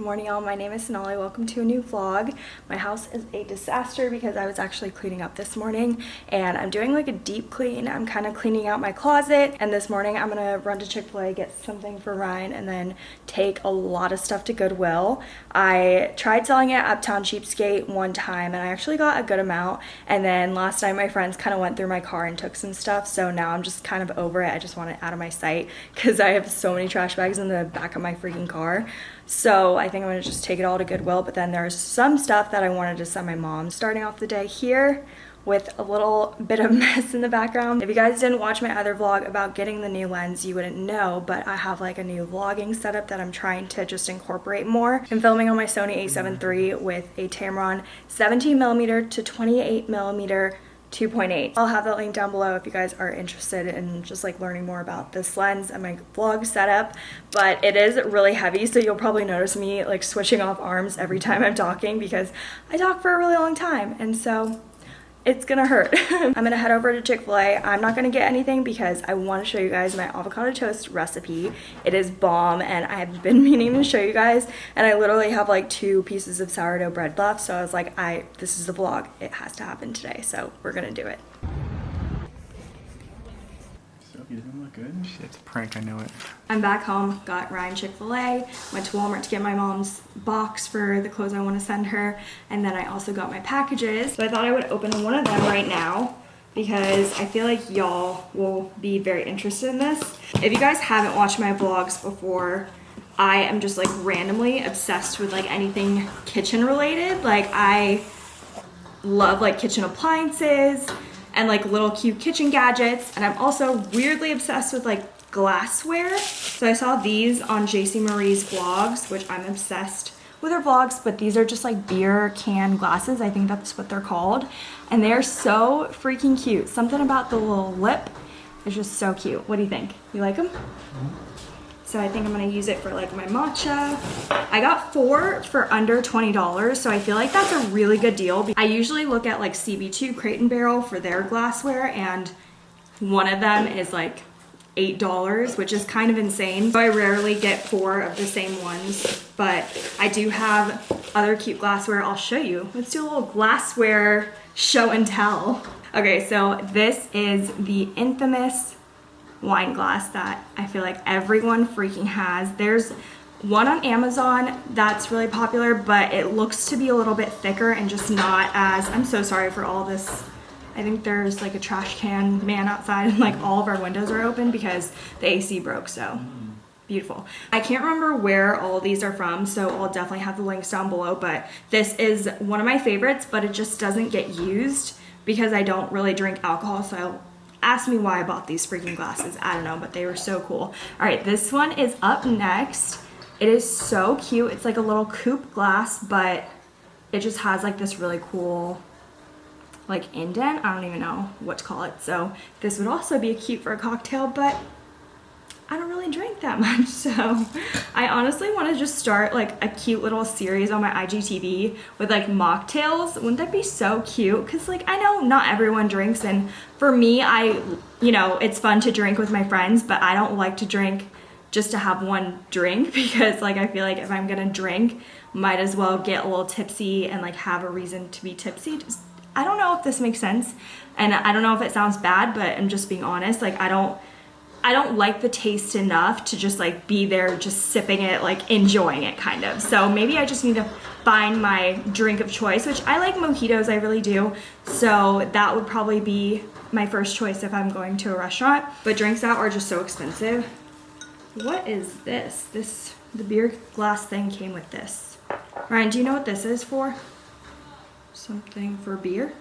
morning y'all, my name is Sonali. Welcome to a new vlog. My house is a disaster because I was actually cleaning up this morning and I'm doing like a deep clean. I'm kind of cleaning out my closet and this morning I'm gonna run to Chick-fil-A, get something for Ryan and then take a lot of stuff to Goodwill. I tried selling it at Uptown Cheapskate one time and I actually got a good amount and then last night my friends kind of went through my car and took some stuff so now I'm just kind of over it. I just want it out of my sight because I have so many trash bags in the back of my freaking car. So I think I'm gonna just take it all to Goodwill, but then there's some stuff that I wanted to send my mom. Starting off the day here with a little bit of mess in the background. If you guys didn't watch my other vlog about getting the new lens, you wouldn't know, but I have like a new vlogging setup that I'm trying to just incorporate more. I'm filming on my Sony a7 III with a Tamron 17 millimeter to 28 millimeter 2.8. I'll have that link down below if you guys are interested in just like learning more about this lens and my vlog setup, but it is really heavy, so you'll probably notice me like switching off arms every time I'm talking because I talk for a really long time, and so it's gonna hurt. I'm gonna head over to Chick-fil-A. I'm not gonna get anything because I wanna show you guys my avocado toast recipe. It is bomb and I have been meaning to show you guys and I literally have like two pieces of sourdough bread left so I was like, I this is the vlog. It has to happen today so we're gonna do it. You doesn't look good. Shit, it's a prank, I know it. I'm back home, got Ryan Chick-fil-A, went to Walmart to get my mom's box for the clothes I want to send her, and then I also got my packages. So I thought I would open one of them right now because I feel like y'all will be very interested in this. If you guys haven't watched my vlogs before, I am just like randomly obsessed with like anything kitchen related. Like I love like kitchen appliances, and like little cute kitchen gadgets. And I'm also weirdly obsessed with like glassware. So I saw these on JC Marie's vlogs, which I'm obsessed with her vlogs, but these are just like beer can glasses. I think that's what they're called. And they're so freaking cute. Something about the little lip is just so cute. What do you think? You like them? Mm-hmm. So I think I'm gonna use it for like my matcha. I got four for under $20, so I feel like that's a really good deal. I usually look at like CB2 Crate and Barrel for their glassware and one of them is like $8, which is kind of insane. So I rarely get four of the same ones, but I do have other cute glassware I'll show you. Let's do a little glassware show and tell. Okay, so this is the infamous wine glass that I feel like everyone freaking has. There's one on Amazon that's really popular, but it looks to be a little bit thicker and just not as, I'm so sorry for all this. I think there's like a trash can man outside and like all of our windows are open because the AC broke, so beautiful. I can't remember where all these are from, so I'll definitely have the links down below, but this is one of my favorites, but it just doesn't get used because I don't really drink alcohol, so ask me why I bought these freaking glasses. I don't know, but they were so cool. All right, this one is up next. It is so cute. It's like a little coupe glass, but it just has like this really cool like indent. I don't even know what to call it. So this would also be a cute for a cocktail, but that much, so I honestly want to just start like a cute little series on my IGTV with like mocktails. Wouldn't that be so cute? Because like I know not everyone drinks and for me, I, you know, it's fun to drink with my friends, but I don't like to drink just to have one drink because like I feel like if I'm gonna drink, might as well get a little tipsy and like have a reason to be tipsy. Just, I don't know if this makes sense and I don't know if it sounds bad, but I'm just being honest. Like I don't I don't like the taste enough to just like be there just sipping it, like enjoying it kind of. So maybe I just need to find my drink of choice, which I like mojitos, I really do. So that would probably be my first choice if I'm going to a restaurant. But drinks out are just so expensive. What is this? This, the beer glass thing came with this. Ryan, do you know what this is for? Something for beer?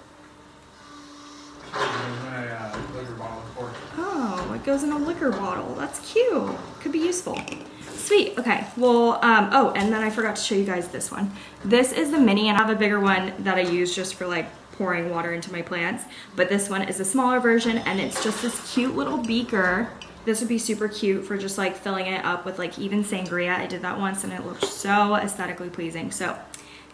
Goes in a liquor bottle. That's cute. Could be useful. Sweet, okay. Well, um, oh, and then I forgot to show you guys this one. This is the mini, and I have a bigger one that I use just for like pouring water into my plants. But this one is a smaller version, and it's just this cute little beaker. This would be super cute for just like filling it up with like even sangria. I did that once, and it looked so aesthetically pleasing. So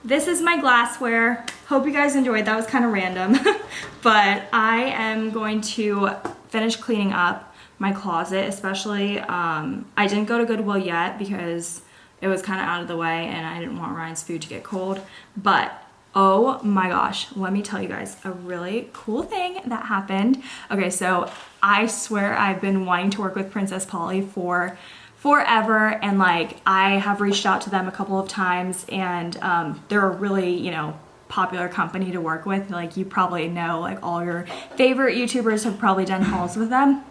this is my glassware. Hope you guys enjoyed. That was kind of random. but I am going to finish cleaning up my closet, especially. Um, I didn't go to Goodwill yet because it was kind of out of the way and I didn't want Ryan's food to get cold. But oh my gosh, let me tell you guys a really cool thing that happened. Okay, so I swear I've been wanting to work with Princess Polly for forever and like I have reached out to them a couple of times and um, they're a really, you know, popular company to work with. Like you probably know like all your favorite YouTubers have probably done hauls with them.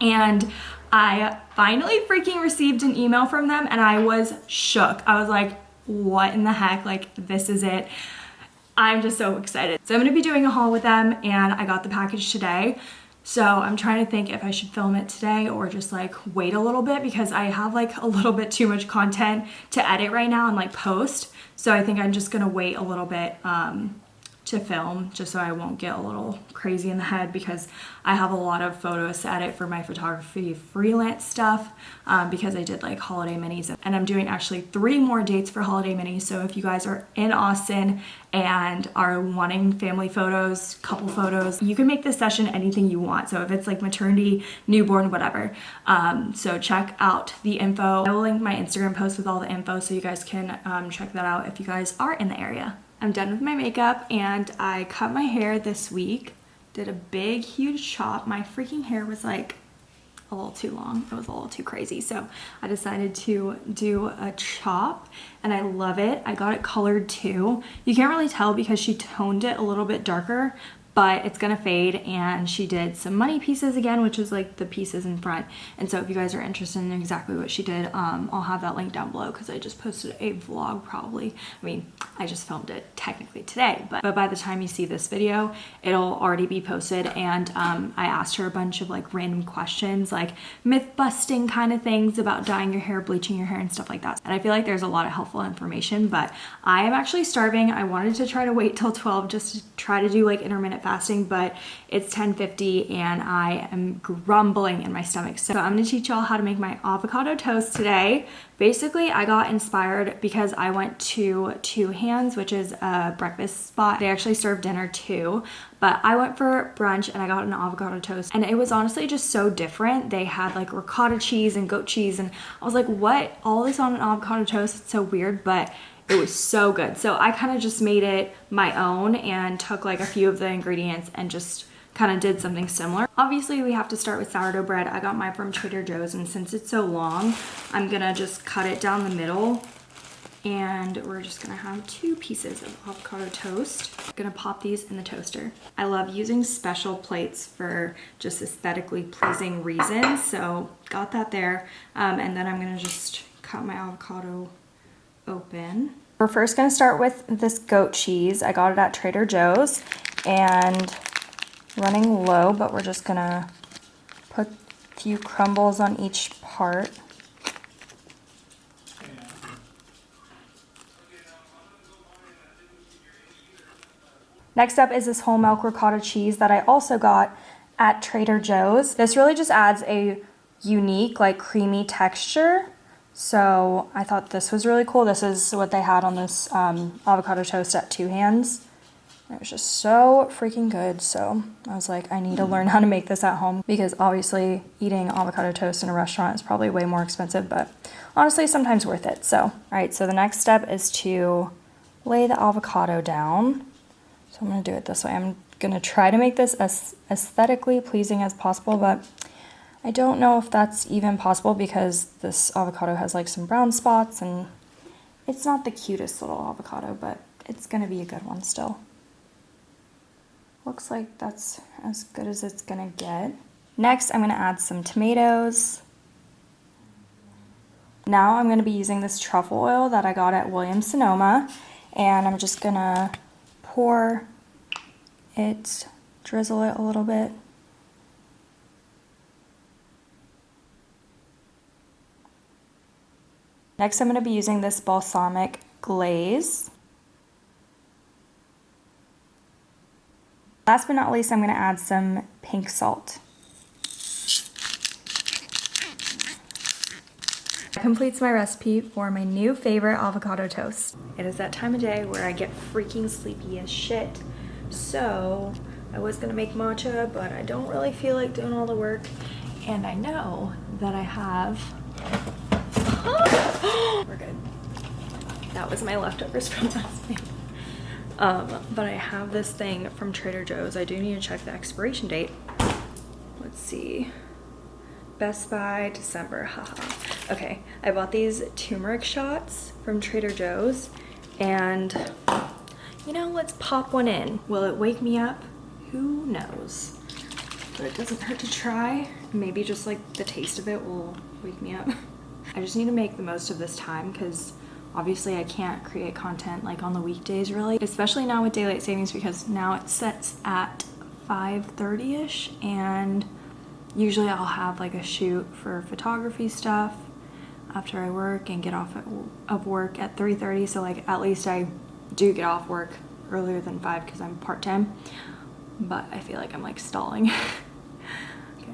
And I finally freaking received an email from them and I was shook. I was like, what in the heck? Like this is it. I'm just so excited. So I'm gonna be doing a haul with them and I got the package today. So I'm trying to think if I should film it today or just like wait a little bit because I have like a little bit too much content to edit right now and like post. So I think I'm just gonna wait a little bit um, to film just so I won't get a little crazy in the head because I have a lot of photos to edit for my photography freelance stuff um, because I did like holiday minis and I'm doing actually three more dates for holiday minis so if you guys are in Austin and are wanting family photos, couple photos, you can make this session anything you want. So if it's like maternity, newborn, whatever. Um, so check out the info. I will link my Instagram post with all the info so you guys can um, check that out if you guys are in the area. I'm done with my makeup and I cut my hair this week. Did a big, huge chop. My freaking hair was like a little too long. It was a little too crazy. So I decided to do a chop and I love it. I got it colored too. You can't really tell because she toned it a little bit darker, but it's gonna fade and she did some money pieces again which is like the pieces in front. And so if you guys are interested in exactly what she did um, I'll have that link down below because I just posted a vlog probably. I mean I just filmed it technically today but, but by the time you see this video it'll already be posted. And um, I asked her a bunch of like random questions like myth busting kind of things about dyeing your hair bleaching your hair and stuff like that. And I feel like there's a lot of helpful information but I am actually starving. I wanted to try to wait till 12 just to try to do like intermittent fasting, but it's 10.50 and I am grumbling in my stomach. So I'm gonna teach y'all how to make my avocado toast today. Basically, I got inspired because I went to Two Hands, which is a breakfast spot. They actually serve dinner too, but I went for brunch and I got an avocado toast and it was honestly just so different. They had like ricotta cheese and goat cheese and I was like, what? All this on an avocado toast? It's so weird, but it was so good. So I kind of just made it my own and took like a few of the ingredients and just kind of did something similar. Obviously we have to start with sourdough bread. I got mine from Trader Joe's and since it's so long, I'm gonna just cut it down the middle and we're just gonna have two pieces of avocado toast. Gonna pop these in the toaster. I love using special plates for just aesthetically pleasing reasons, so got that there. Um, and then I'm gonna just cut my avocado open. We're first gonna start with this goat cheese. I got it at Trader Joe's and running low, but we're just gonna put a few crumbles on each part. Next up is this whole milk ricotta cheese that I also got at Trader Joe's. This really just adds a unique, like creamy texture so I thought this was really cool. This is what they had on this um, avocado toast at Two Hands. It was just so freaking good. So I was like, I need to learn how to make this at home because obviously eating avocado toast in a restaurant is probably way more expensive, but honestly, sometimes worth it. So, all right, so the next step is to lay the avocado down. So I'm gonna do it this way. I'm gonna try to make this as aesthetically pleasing as possible, but I don't know if that's even possible because this avocado has like some brown spots and it's not the cutest little avocado, but it's gonna be a good one still. Looks like that's as good as it's gonna get. Next, I'm gonna add some tomatoes. Now I'm gonna be using this truffle oil that I got at Williams Sonoma and I'm just gonna pour it, drizzle it a little bit. Next, I'm going to be using this balsamic glaze. Last but not least, I'm going to add some pink salt. That completes my recipe for my new favorite avocado toast. It is that time of day where I get freaking sleepy as shit. So I was gonna make matcha, but I don't really feel like doing all the work. And I know that I have We're good. That was my leftovers from last night. Um, but I have this thing from Trader Joe's. I do need to check the expiration date. Let's see. Best Buy, December, haha. Okay, I bought these turmeric shots from Trader Joe's and you know, let's pop one in. Will it wake me up? Who knows? But it doesn't hurt to try. Maybe just like the taste of it will wake me up. I just need to make the most of this time because obviously I can't create content like on the weekdays really, especially now with daylight savings because now it sets at 5.30ish and usually I'll have like a shoot for photography stuff after I work and get off of work at 3.30 so like at least I do get off work earlier than 5 because I'm part-time. But I feel like I'm like stalling. Okay.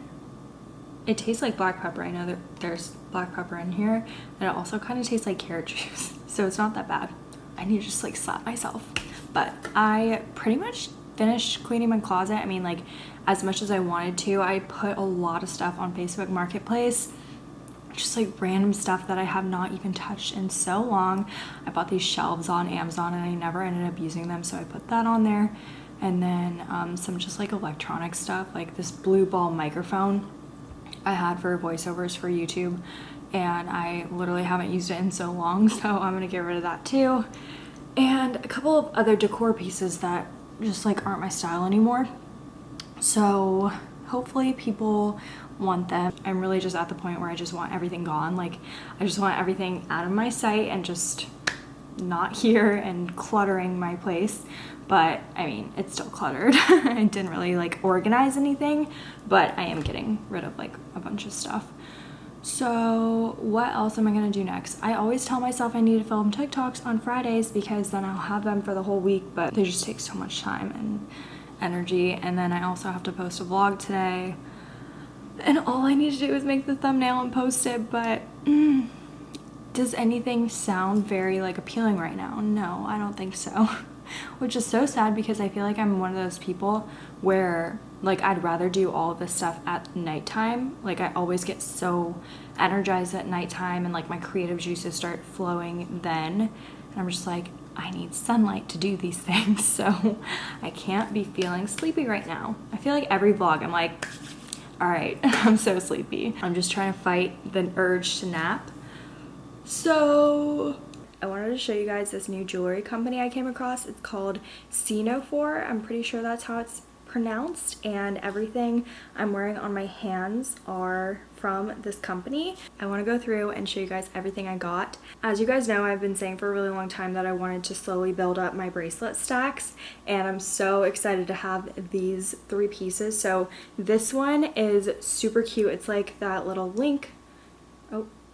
it tastes like black pepper. I know that there's black pepper in here and it also kind of tastes like carrot juice so it's not that bad I need to just like slap myself but I pretty much finished cleaning my closet I mean like as much as I wanted to. I put a lot of stuff on Facebook Marketplace just like random stuff that I have not even touched in so long. I bought these shelves on Amazon and I never ended up using them so I put that on there. And then um, some just like electronic stuff like this blue ball microphone I had for voiceovers for YouTube and I literally haven't used it in so long so I'm gonna get rid of that too. And a couple of other decor pieces that just like aren't my style anymore. So hopefully people want them. I'm really just at the point where I just want everything gone. Like I just want everything out of my sight and just not here and cluttering my place. But I mean, it's still cluttered. I didn't really like organize anything, but I am getting rid of like a bunch of stuff. So what else am I gonna do next? I always tell myself I need to film TikToks on Fridays because then I'll have them for the whole week, but they just take so much time and energy and then I also have to post a vlog today and all I need to do is make the thumbnail and post it but mm, does anything sound very like appealing right now? No, I don't think so. Which is so sad because I feel like I'm one of those people where like I'd rather do all this stuff at nighttime. Like I always get so energized at nighttime and like my creative juices start flowing then. And I'm just like, I need sunlight to do these things, so I can't be feeling sleepy right now. I feel like every vlog I'm like, all right, I'm so sleepy. I'm just trying to fight the urge to nap. So I wanted to show you guys this new jewelry company I came across. It's called Cenophore. I'm pretty sure that's how it's pronounced and everything I'm wearing on my hands are from this company. I want to go through and show you guys everything I got. As you guys know, I've been saying for a really long time that I wanted to slowly build up my bracelet stacks and I'm so excited to have these three pieces. So this one is super cute. It's like that little link.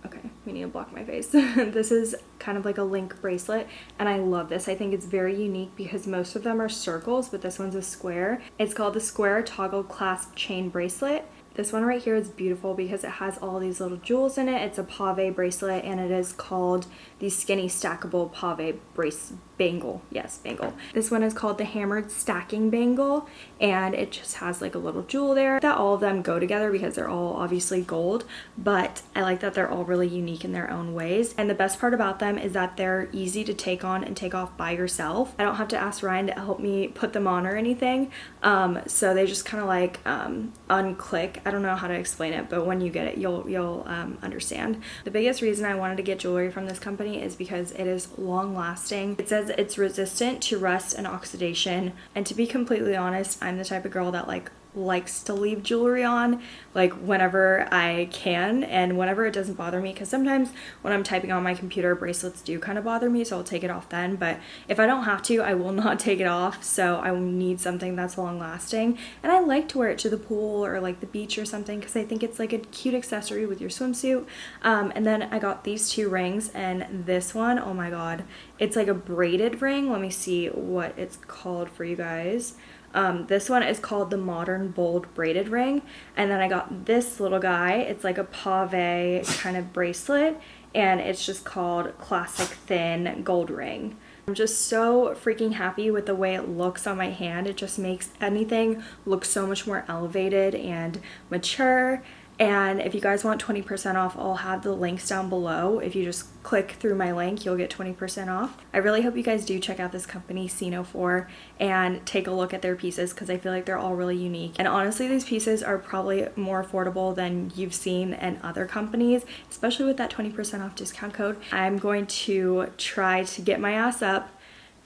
Okay, we need to block my face. this is kind of like a link bracelet and I love this. I think it's very unique because most of them are circles, but this one's a square. It's called the Square Toggle Clasp Chain Bracelet. This one right here is beautiful because it has all these little jewels in it. It's a pave bracelet and it is called the Skinny Stackable Pave Brace Bangle. Yes, bangle. This one is called the Hammered Stacking Bangle and it just has like a little jewel there. That all of them go together because they're all obviously gold, but I like that they're all really unique in their own ways. And the best part about them is that they're easy to take on and take off by yourself. I don't have to ask Ryan to help me put them on or anything. Um, so they just kind of like um, unclick. I don't know how to explain it, but when you get it, you'll, you'll um, understand. The biggest reason I wanted to get jewelry from this company is because it is long lasting. It says it's resistant to rust and oxidation. And to be completely honest, I'm the type of girl that like likes to leave jewelry on like whenever I can and whenever it doesn't bother me because sometimes when I'm typing on my computer bracelets do kind of bother me so I'll take it off then but if I don't have to I will not take it off so I need something that's long lasting and I like to wear it to the pool or like the beach or something because I think it's like a cute accessory with your swimsuit. Um, and then I got these two rings and this one oh my god it's like a braided ring. Let me see what it's called for you guys um, this one is called the Modern Bold Braided Ring. And then I got this little guy. It's like a pave kind of bracelet. And it's just called Classic Thin Gold Ring. I'm just so freaking happy with the way it looks on my hand. It just makes anything look so much more elevated and mature And if you guys want 20% off, I'll have the links down below. If you just click through my link, you'll get 20% off. I really hope you guys do check out this company, Sino4, and take a look at their pieces because I feel like they're all really unique. And honestly, these pieces are probably more affordable than you've seen in other companies, especially with that 20% off discount code. I'm going to try to get my ass up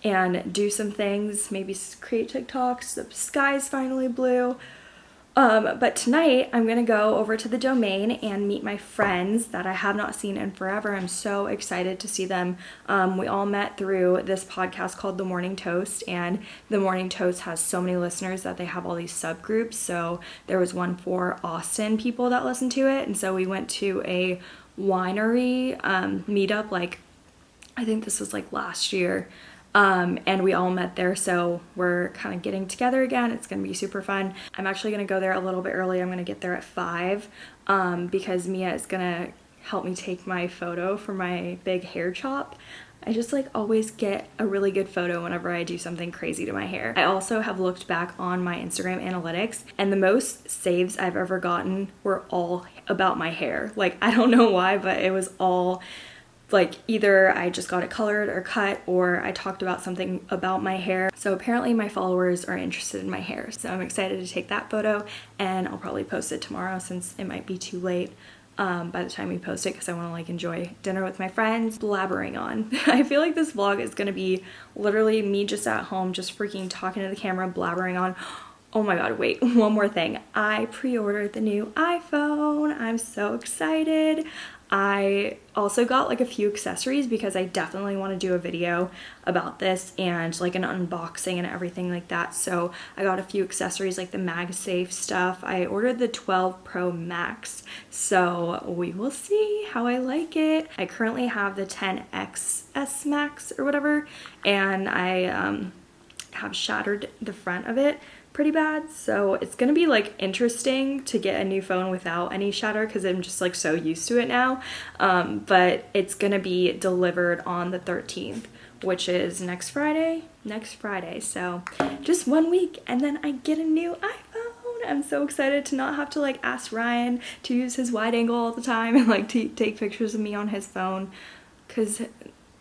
and do some things, maybe create TikToks. The sky's finally blue. Um, but tonight I'm gonna go over to the domain and meet my friends that I have not seen in forever. I'm so excited to see them. Um, we all met through this podcast called The Morning Toast, and The Morning Toast has so many listeners that they have all these subgroups. So there was one for Austin people that listen to it, and so we went to a winery um, meetup like I think this was like last year. Um, and we all met there, so we're kind of getting together again. It's gonna be super fun. I'm actually gonna go there a little bit early. I'm gonna get there at five um, because Mia is gonna help me take my photo for my big hair chop. I just like always get a really good photo whenever I do something crazy to my hair. I also have looked back on my Instagram analytics and the most saves I've ever gotten were all about my hair. Like I don't know why, but it was all like either I just got it colored or cut or I talked about something about my hair. So apparently my followers are interested in my hair. So I'm excited to take that photo and I'll probably post it tomorrow since it might be too late um, by the time we post it because I want to like enjoy dinner with my friends, blabbering on. I feel like this vlog is going to be literally me just at home, just freaking talking to the camera, blabbering on. Oh my god, wait, one more thing. I pre-ordered the new iPhone. I'm so excited. I also got like a few accessories because I definitely want to do a video about this and like an unboxing and everything like that. So I got a few accessories like the MagSafe stuff. I ordered the 12 Pro Max. So we will see how I like it. I currently have the 10X S Max or whatever and I um, have shattered the front of it pretty bad. So it's gonna be like interesting to get a new phone without any shatter because I'm just like so used to it now. Um, but it's gonna be delivered on the 13th, which is next Friday. Next Friday. So just one week and then I get a new iPhone. I'm so excited to not have to like ask Ryan to use his wide angle all the time and like to take pictures of me on his phone because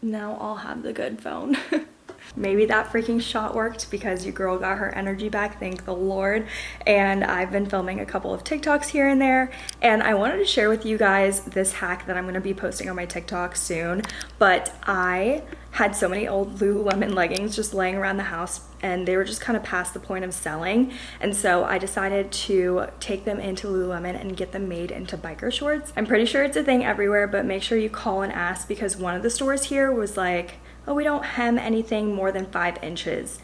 now I'll have the good phone. Maybe that freaking shot worked because your girl got her energy back, thank the Lord. And I've been filming a couple of TikToks here and there. And I wanted to share with you guys this hack that I'm gonna be posting on my TikTok soon. But I had so many old Lululemon leggings just laying around the house and they were just kind of past the point of selling. And so I decided to take them into Lululemon and get them made into biker shorts. I'm pretty sure it's a thing everywhere, but make sure you call and ask because one of the stores here was like, oh, we don't hem anything more than five inches.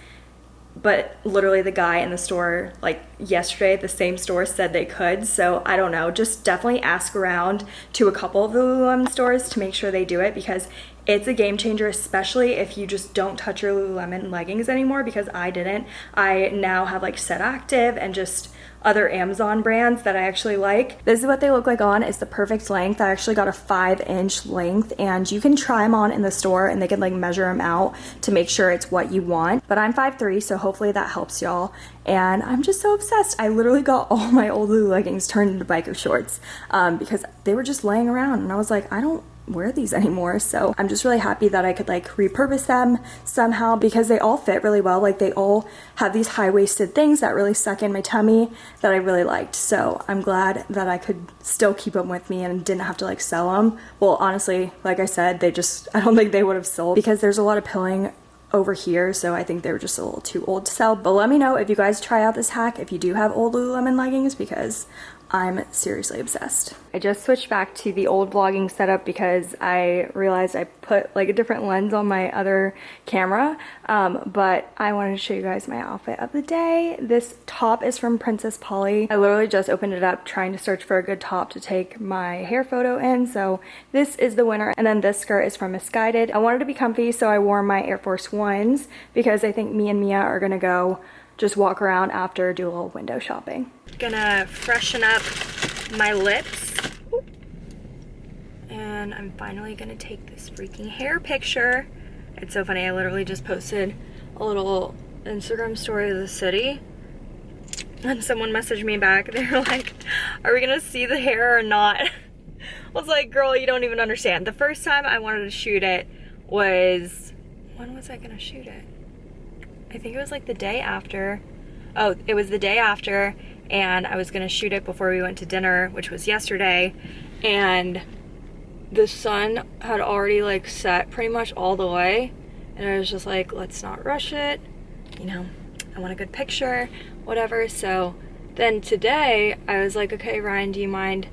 But literally the guy in the store, like yesterday at the same store said they could. So I don't know, just definitely ask around to a couple of the Lululemon stores to make sure they do it because it's a game changer, especially if you just don't touch your Lululemon leggings anymore because I didn't. I now have like Set Active and just other Amazon brands that I actually like. This is what they look like on. It's the perfect length. I actually got a five inch length and you can try them on in the store and they can like measure them out to make sure it's what you want. But I'm 5'3", so hopefully that helps y'all. And I'm just so obsessed. I literally got all my old Lulu leggings turned into biker shorts um, because they were just laying around and I was like, I don't wear these anymore. So I'm just really happy that I could like repurpose them somehow because they all fit really well. Like they all have these high-waisted things that really suck in my tummy that I really liked. So I'm glad that I could still keep them with me and didn't have to like sell them. Well, honestly, like I said, they just, I don't think they would have sold because there's a lot of pilling over here so I think they were just a little too old to sell but let me know if you guys try out this hack if you do have old Lululemon leggings because I'm seriously obsessed. I just switched back to the old vlogging setup because I realized I put like a different lens on my other camera, um, but I wanted to show you guys my outfit of the day. This top is from Princess Polly. I literally just opened it up trying to search for a good top to take my hair photo in, so this is the winner. And then this skirt is from Missguided. I wanted to be comfy, so I wore my Air Force Ones because I think me and Mia are gonna go just walk around after, do a little window shopping. Gonna freshen up my lips. And I'm finally gonna take this freaking hair picture. It's so funny, I literally just posted a little Instagram story of the city. And someone messaged me back. They were like, are we gonna see the hair or not? I was like, girl, you don't even understand. The first time I wanted to shoot it was, when was I gonna shoot it? I think it was like the day after. Oh, it was the day after and I was gonna shoot it before we went to dinner, which was yesterday. And the sun had already like set pretty much all the way. And I was just like, let's not rush it. You know, I want a good picture, whatever. So then today I was like, okay, Ryan, do you mind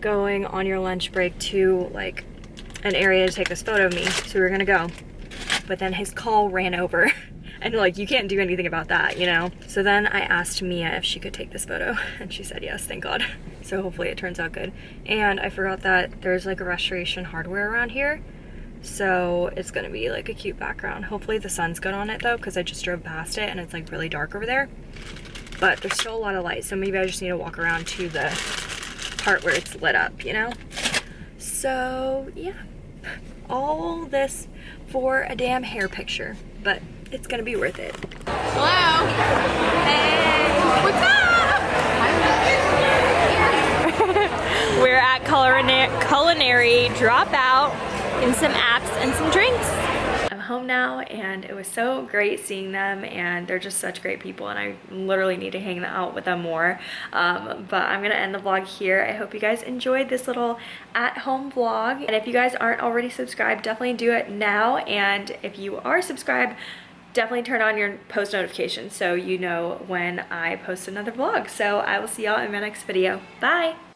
going on your lunch break to like an area to take this photo of me? So we are gonna go. But then his call ran over. and like you can't do anything about that you know? So then i asked mia if she could take this photo and she said yes thank god. So hopefully it turns out good. And i forgot that there's like a restoration hardware around here. So it's gonna be like a cute background. Hopefully the sun's good on it though because i just drove past it and it's like really dark over there. But there's still a lot of light so maybe i just need to walk around to the part where it's lit up you know? So yeah. All this for a damn hair picture but it's gonna be worth it. Hello. Hey. What's up? We're at culinary, culinary Dropout in some apps and some drinks. I'm home now and it was so great seeing them and they're just such great people and I literally need to hang out with them more. Um, but I'm gonna end the vlog here. I hope you guys enjoyed this little at-home vlog. And if you guys aren't already subscribed, definitely do it now. And if you are subscribed, definitely turn on your post notifications so you know when I post another vlog. So I will see y'all in my next video. Bye!